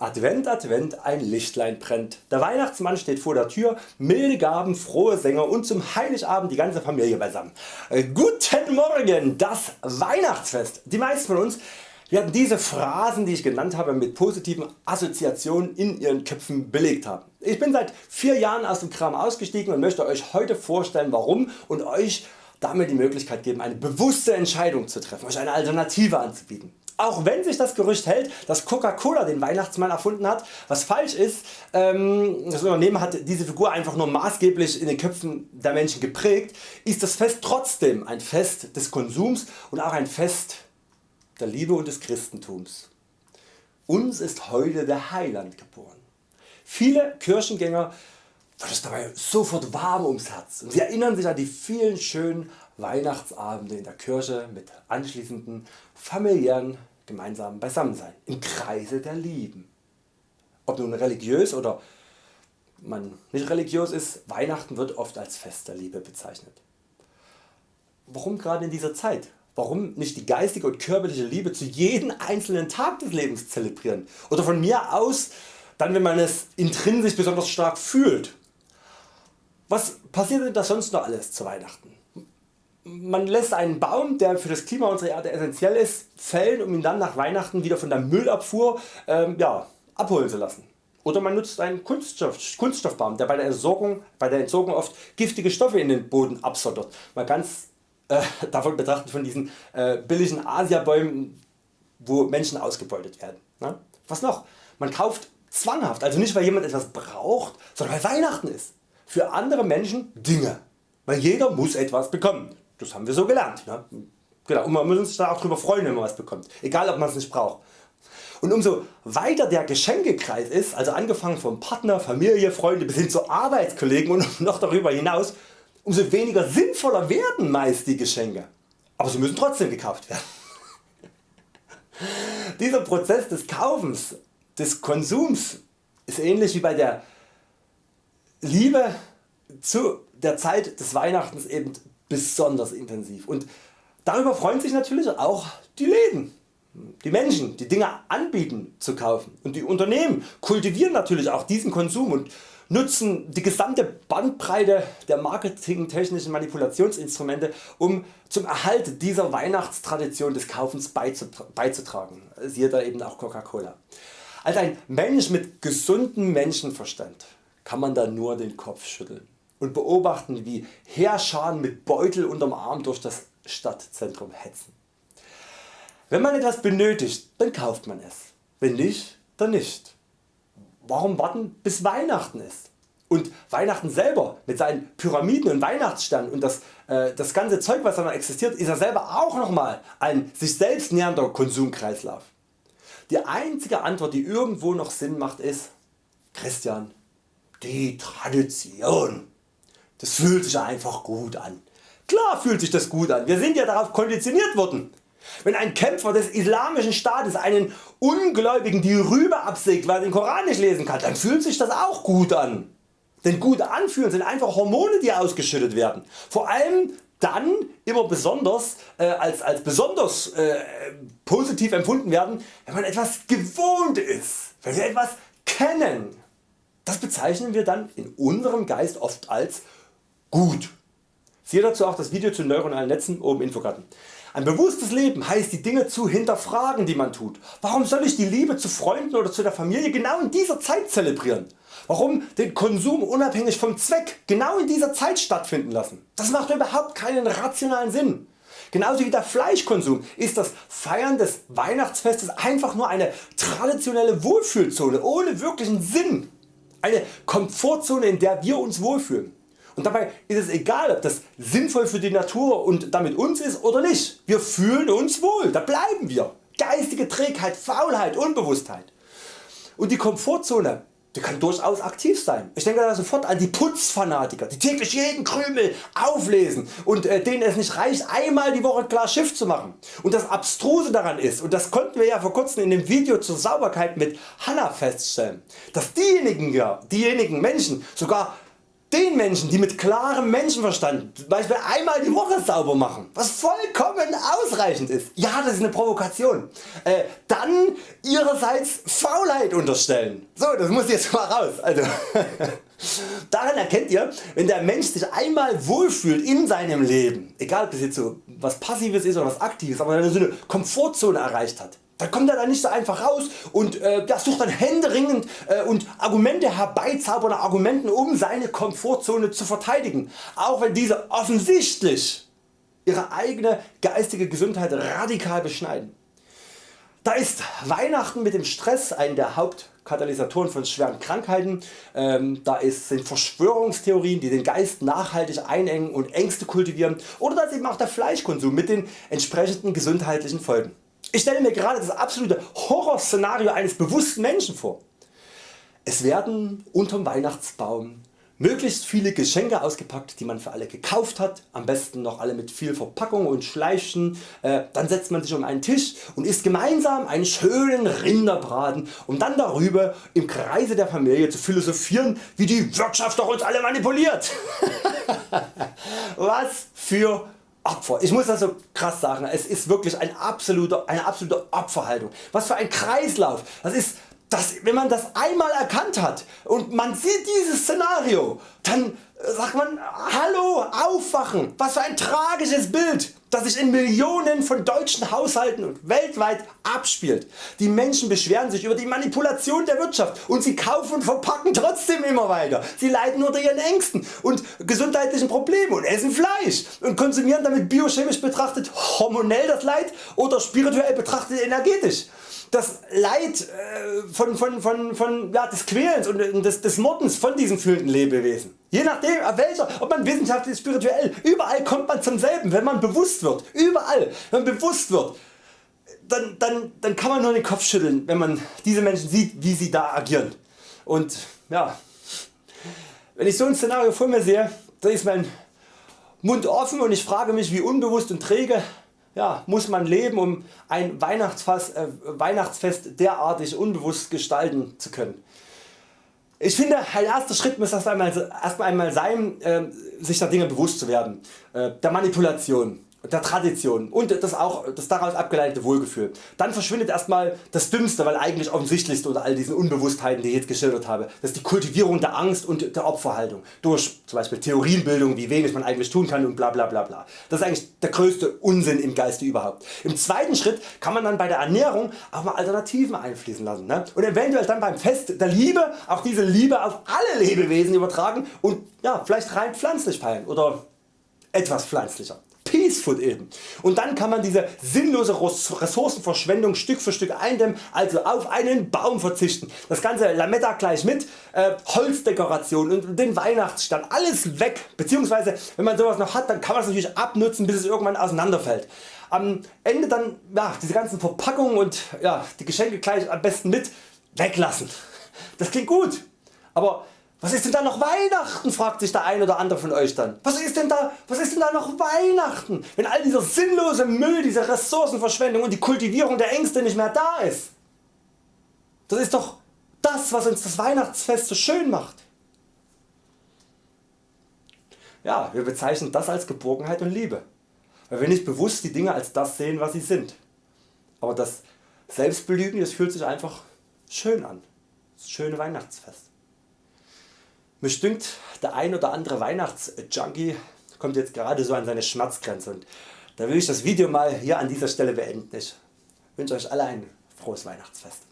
Advent, Advent, ein Lichtlein brennt. Der Weihnachtsmann steht vor der Tür, milde Gaben, frohe Sänger und zum Heiligabend die ganze Familie beisammen. Äh, guten Morgen, das Weihnachtsfest. Die meisten von uns werden diese Phrasen die ich genannt habe mit positiven Assoziationen in ihren Köpfen belegt haben. Ich bin seit 4 Jahren aus dem Kram ausgestiegen und möchte Euch heute vorstellen warum und Euch damit die Möglichkeit geben eine bewusste Entscheidung zu treffen, Euch eine Alternative anzubieten. Auch wenn sich das Gerücht hält, dass Coca-Cola den Weihnachtsmann erfunden hat, was falsch ist, ähm, das Unternehmen hat diese Figur einfach nur maßgeblich in den Köpfen der Menschen geprägt, ist das Fest trotzdem ein Fest des Konsums und auch ein Fest der Liebe und des Christentums. Uns ist heute der Heiland geboren. Viele Kirchengänger wird es dabei sofort warm ums Herz und sie erinnern sich an die vielen schönen Weihnachtsabende in der Kirche mit anschließenden familiären gemeinsamen Beisammensein im Kreise der Lieben. Ob nun religiös oder man nicht religiös ist, Weihnachten wird oft als Fest der Liebe bezeichnet. Warum gerade in dieser Zeit? Warum nicht die geistige und körperliche Liebe zu jedem einzelnen Tag des Lebens zelebrieren? Oder von mir aus dann wenn man es intrinsisch besonders stark fühlt. Was passiert denn da sonst noch alles zu Weihnachten? Man lässt einen Baum der für das Klima unserer Erde essentiell ist fällen um ihn dann nach Weihnachten wieder von der Müllabfuhr ähm, ja, abholen zu lassen. Oder man nutzt einen Kunststoff, Kunststoffbaum der bei der, Entsorgung, bei der Entsorgung oft giftige Stoffe in den Boden absondert. Mal ganz äh, davon betrachtet von diesen äh, billigen Asiabäumen wo Menschen ausgebeutet werden. Ne? Was noch? Man kauft zwanghaft, also nicht weil jemand etwas braucht, sondern weil Weihnachten ist. Für andere Menschen Dinge, weil jeder muss etwas bekommen. Das haben wir so gelernt. Ne? Genau. Und man muss sich da auch darüber freuen wenn man was bekommt, egal ob man es nicht braucht. Und umso weiter der Geschenkekreis ist, also angefangen vom Partner, Familie, Freunde bis hin zu Arbeitskollegen und noch darüber hinaus, umso weniger sinnvoller werden meist die Geschenke. Aber sie müssen trotzdem gekauft werden. Dieser Prozess des Kaufens, des Konsums ist ähnlich wie bei der Liebe zu der Zeit des Weihnachtens eben besonders intensiv. Und darüber freuen sich natürlich auch die Läden, die Menschen die Dinge anbieten zu kaufen. Und die Unternehmen kultivieren natürlich auch diesen Konsum und nutzen die gesamte Bandbreite der marketingtechnischen Manipulationsinstrumente um zum Erhalt dieser Weihnachtstradition des Kaufens beizutragen, siehe da eben auch Coca-Cola. Als ein Mensch mit gesundem Menschenverstand kann man da nur den Kopf schütteln und beobachten wie Heerscharen mit Beutel unterm Arm durch das Stadtzentrum hetzen. Wenn man etwas benötigt, dann kauft man es, wenn nicht, dann nicht. Warum warten bis Weihnachten ist? Und Weihnachten selber mit seinen Pyramiden und Weihnachtssternen und das, äh, das ganze Zeug was da existiert ist ja selber auch nochmal ein sich selbst nähernder Konsumkreislauf. Die einzige Antwort die irgendwo noch Sinn macht ist Christian, die Tradition. Das fühlt sich einfach gut an. Klar fühlt sich das gut an, wir sind ja darauf konditioniert worden. Wenn ein Kämpfer des islamischen Staates einen Ungläubigen die Rübe absägt weil er den Koran nicht lesen kann, dann fühlt sich das auch gut an. Denn gut anfühlen sind einfach Hormone die ausgeschüttet werden. Vor allem dann immer besonders äh, als, als besonders äh, positiv empfunden werden wenn man etwas gewohnt ist, wenn wir etwas kennen. Das bezeichnen wir dann in unserem Geist oft als gut. Siehe dazu auch das Video zu neuronalen Netzen oben Infokarten. Ein bewusstes Leben heißt die Dinge zu hinterfragen die man tut. Warum soll ich die Liebe zu Freunden oder zu der Familie genau in dieser Zeit zelebrieren? Warum den Konsum unabhängig vom Zweck genau in dieser Zeit stattfinden lassen? Das macht überhaupt keinen rationalen Sinn. Genauso wie der Fleischkonsum ist das Feiern des Weihnachtsfestes einfach nur eine traditionelle Wohlfühlzone ohne wirklichen Sinn. Eine Komfortzone in der wir uns wohlfühlen. Und dabei ist es egal ob das sinnvoll für die Natur und damit uns ist oder nicht. Wir fühlen uns wohl, da bleiben wir. Geistige Trägheit, Faulheit, Unbewusstheit. Und die Komfortzone die kann durchaus aktiv sein. Ich denke da sofort an die Putzfanatiker, die täglich jeden Krümel auflesen und äh, denen es nicht reicht einmal die Woche klar Schiff zu machen. Und das Abstruse daran ist, und das konnten wir ja vor kurzem in dem Video zur Sauberkeit mit Hanna feststellen, dass diejenigen, diejenigen Menschen sogar den Menschen die mit klarem Menschenverstand Beispiel einmal die Woche sauber machen, was vollkommen ausreichend ist, ja das ist eine Provokation, äh, dann ihrerseits Faulheit unterstellen. So das muss jetzt mal raus. Also, Daran erkennt ihr wenn der Mensch sich einmal wohlfühlt in seinem Leben, egal ob das jetzt so was passives ist oder was aktives, aber wenn er so eine Komfortzone erreicht hat, dann kommt er da nicht so einfach raus und äh, der sucht dann händeringend äh, und Argumente herbeizaubern Argumenten um seine Komfortzone zu verteidigen, auch wenn diese offensichtlich ihre eigene geistige Gesundheit radikal beschneiden. Da ist Weihnachten mit dem Stress ein der Hauptkatalysatoren von schweren Krankheiten, ähm, da ist, sind Verschwörungstheorien die den Geist nachhaltig einengen und Ängste kultivieren oder da ist eben auch der Fleischkonsum mit den entsprechenden gesundheitlichen Folgen. Ich stelle mir gerade das absolute Horrorszenario eines bewussten Menschen vor. Es werden unterm Weihnachtsbaum möglichst viele Geschenke ausgepackt die man für alle gekauft hat, am besten noch alle mit viel Verpackung und Schleichen, äh, dann setzt man sich um einen Tisch und isst gemeinsam einen schönen Rinderbraten um dann darüber im Kreise der Familie zu philosophieren wie die Wirtschaft doch uns alle manipuliert. Was für Opfer. Ich muss das so krass sagen, es ist wirklich ein absoluter, eine absolute Opferhaltung. Was für ein Kreislauf. Das ist das, wenn man das einmal erkannt hat und man sieht dieses Szenario, dann sagt man Hallo aufwachen, was für ein tragisches Bild das sich in Millionen von deutschen Haushalten und weltweit abspielt. Die Menschen beschweren sich über die Manipulation der Wirtschaft und sie kaufen und verpacken trotzdem immer weiter. Sie leiden unter ihren Ängsten und gesundheitlichen Problemen und essen Fleisch und konsumieren damit biochemisch betrachtet hormonell das Leid oder spirituell betrachtet energetisch das Leid äh, von, von, von, von, ja, des Quälens und des, des Mordens von diesen fühlenden Lebewesen. Je nachdem welcher, ob man wissenschaftlich spirituell, überall kommt man zum selben, wenn man bewusst wird, überall, wenn man bewusst wird, dann, dann, dann kann man nur den Kopf schütteln, wenn man diese Menschen sieht, wie sie da agieren. Und ja, wenn ich so ein Szenario vor mir sehe, dann ist mein Mund offen und ich frage mich wie unbewusst und träge ja, muss man leben um ein Weihnachtsfest, äh, Weihnachtsfest derartig unbewusst gestalten zu können. Ich finde ein erster Schritt muss erst einmal, erst einmal sein äh, sich der Dinge bewusst zu werden, äh, der Manipulation der Tradition und das, auch, das daraus abgeleitete Wohlgefühl. Dann verschwindet erstmal das Dümmste, weil eigentlich offensichtlichste unter all diesen Unbewusstheiten die ich jetzt geschildert habe. Das ist die Kultivierung der Angst und der Opferhaltung durch zum Beispiel Theorienbildung wie wenig man eigentlich tun kann und bla bla bla bla. Das ist eigentlich der größte Unsinn im Geiste überhaupt. Im zweiten Schritt kann man dann bei der Ernährung auch mal Alternativen einfließen lassen ne? und eventuell dann beim Fest der Liebe auch diese Liebe auf alle Lebewesen übertragen und ja, vielleicht rein pflanzlich feiern oder etwas pflanzlicher. Peacefood eben. Und dann kann man diese sinnlose Ressourcenverschwendung Stück für Stück eindämmen, also auf einen Baum verzichten. Das ganze Lametta gleich mit, äh, Holzdekoration und den Weihnachtsstand, alles weg. Beziehungsweise wenn man sowas noch hat, dann kann man es natürlich abnutzen bis es irgendwann auseinanderfällt. Am Ende dann ja, diese ganzen Verpackungen und ja, die Geschenke gleich am besten mit weglassen. Das klingt gut, aber was ist denn da noch Weihnachten fragt sich der ein oder andere von Euch dann. Was ist denn da, was ist denn da noch Weihnachten wenn all dieser sinnlose Müll, diese Ressourcenverschwendung und die Kultivierung der Ängste nicht mehr da ist? Das ist doch das was uns das Weihnachtsfest so schön macht. Ja, wir bezeichnen das als Geborgenheit und Liebe, weil wir nicht bewusst die Dinge als das sehen was sie sind. Aber das Selbstbelügen das fühlt sich einfach schön an. Das schöne Weihnachtsfest. Mich dünkt der ein oder andere Weihnachtsjunkie kommt jetzt gerade so an seine Schmerzgrenze und da will ich das Video mal hier an dieser Stelle beenden. Ich wünsche Euch alle ein frohes Weihnachtsfest.